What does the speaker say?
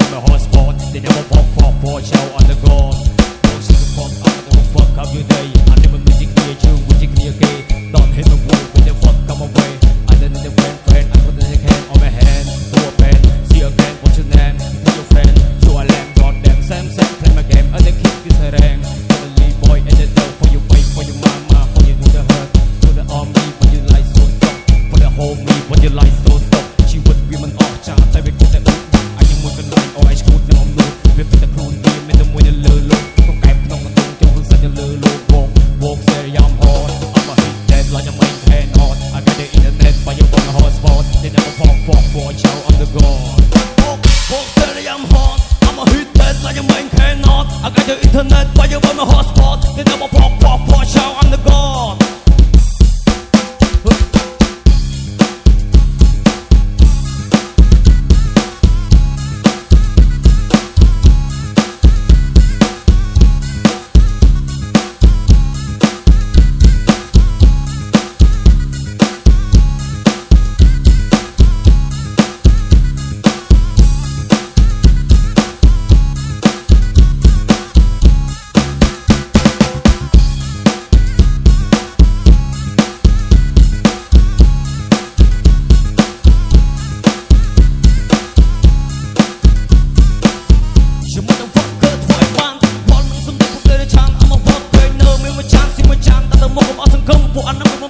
wanna hot spot. They never bought pop, pop, watch out, I'm the god. Pop, pop, steady, I'm hot I'm a hit that like a man cannot I got the internet, but you want my hotspot They never pop, pop, watch out, I'm the god. មកអស់សង្គមពួកអនុមក